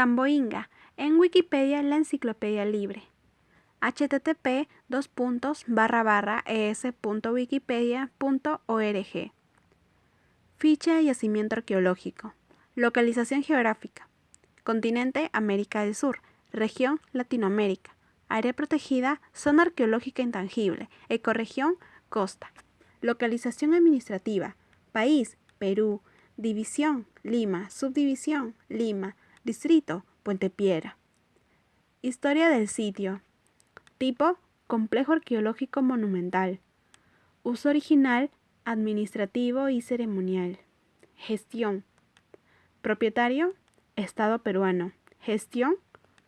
Tamboinga. En Wikipedia, la enciclopedia libre. http es.wikipedia.org. Ficha de yacimiento arqueológico. Localización geográfica. Continente América del Sur. Región Latinoamérica. Área protegida, zona arqueológica intangible. Ecorregión, costa. Localización administrativa. País, Perú. División, Lima. Subdivisión, Lima. Distrito, Puente Piedra. Historia del sitio. Tipo, complejo arqueológico monumental. Uso original, administrativo y ceremonial. Gestión. Propietario, Estado peruano. Gestión,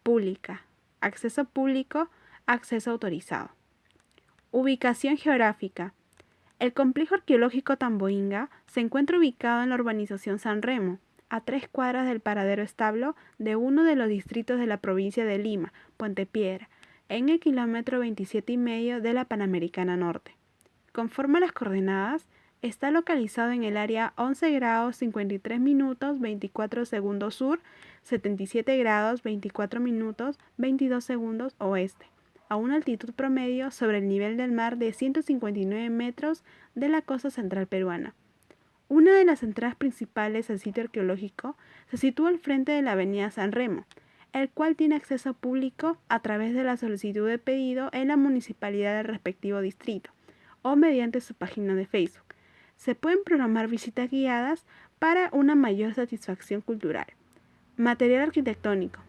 pública. Acceso público, acceso autorizado. Ubicación geográfica. El complejo arqueológico Tamboinga se encuentra ubicado en la urbanización San Remo, a tres cuadras del paradero establo de uno de los distritos de la provincia de Lima, Puente Piedra, en el kilómetro 27 y medio de la Panamericana Norte. Conforme a las coordenadas, está localizado en el área 11 grados 53 minutos 24 segundos sur, 77 grados 24 minutos 22 segundos oeste, a una altitud promedio sobre el nivel del mar de 159 metros de la costa central peruana. Una de las entradas principales al sitio arqueológico se sitúa al frente de la avenida San Remo, el cual tiene acceso público a través de la solicitud de pedido en la municipalidad del respectivo distrito o mediante su página de Facebook. Se pueden programar visitas guiadas para una mayor satisfacción cultural. Material arquitectónico.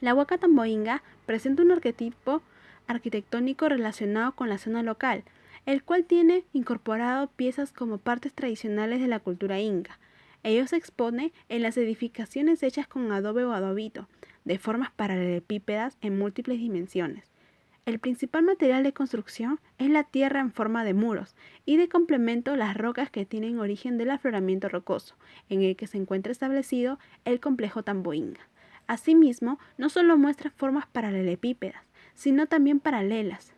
La Huaca Tamboinga presenta un arquetipo arquitectónico relacionado con la zona local, el cual tiene incorporado piezas como partes tradicionales de la cultura inca. Ello se expone en las edificaciones hechas con adobe o adobito, de formas paralelepípedas en múltiples dimensiones. El principal material de construcción es la tierra en forma de muros y de complemento las rocas que tienen origen del afloramiento rocoso, en el que se encuentra establecido el complejo Tamboinga. Asimismo, no solo muestra formas paralelepípedas, sino también paralelas.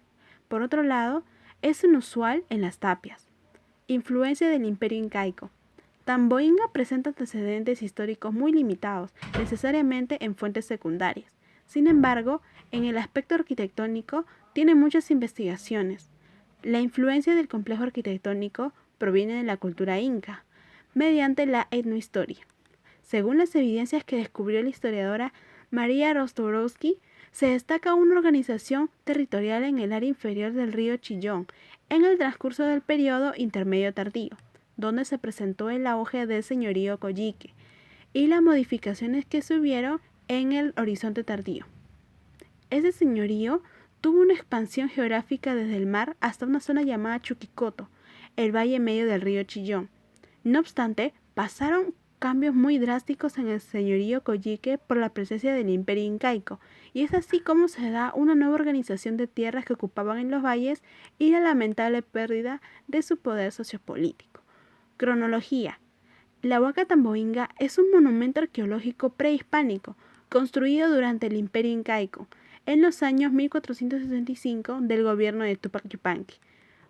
Por otro lado, es inusual en las tapias. Influencia del imperio incaico. Tamboinga presenta antecedentes históricos muy limitados, necesariamente en fuentes secundarias. Sin embargo, en el aspecto arquitectónico tiene muchas investigaciones. La influencia del complejo arquitectónico proviene de la cultura inca, mediante la etnohistoria. Según las evidencias que descubrió la historiadora María Rostorowski, se destaca una organización territorial en el área inferior del río Chillón en el transcurso del periodo intermedio tardío, donde se presentó el auge del señorío Coyique y las modificaciones que se en el horizonte tardío. Ese señorío tuvo una expansión geográfica desde el mar hasta una zona llamada Chuquicoto, el valle medio del río Chillón. No obstante, pasaron cambios muy drásticos en el señorío Coyique por la presencia del imperio incaico, y es así como se da una nueva organización de tierras que ocupaban en los valles y la lamentable pérdida de su poder sociopolítico. Cronología. La Huaca Tamboinga es un monumento arqueológico prehispánico, construido durante el imperio incaico, en los años 1465 del gobierno de Tupac Yupanqui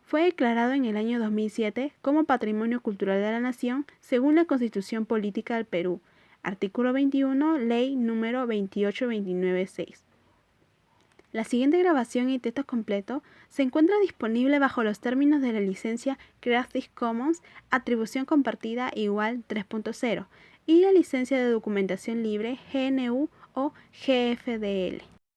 fue declarado en el año 2007 como Patrimonio Cultural de la Nación según la Constitución Política del Perú, artículo 21, ley número 28296. La siguiente grabación y texto completo se encuentra disponible bajo los términos de la licencia Creative Commons Atribución Compartida Igual 3.0 y la licencia de documentación libre GNU o GFDL.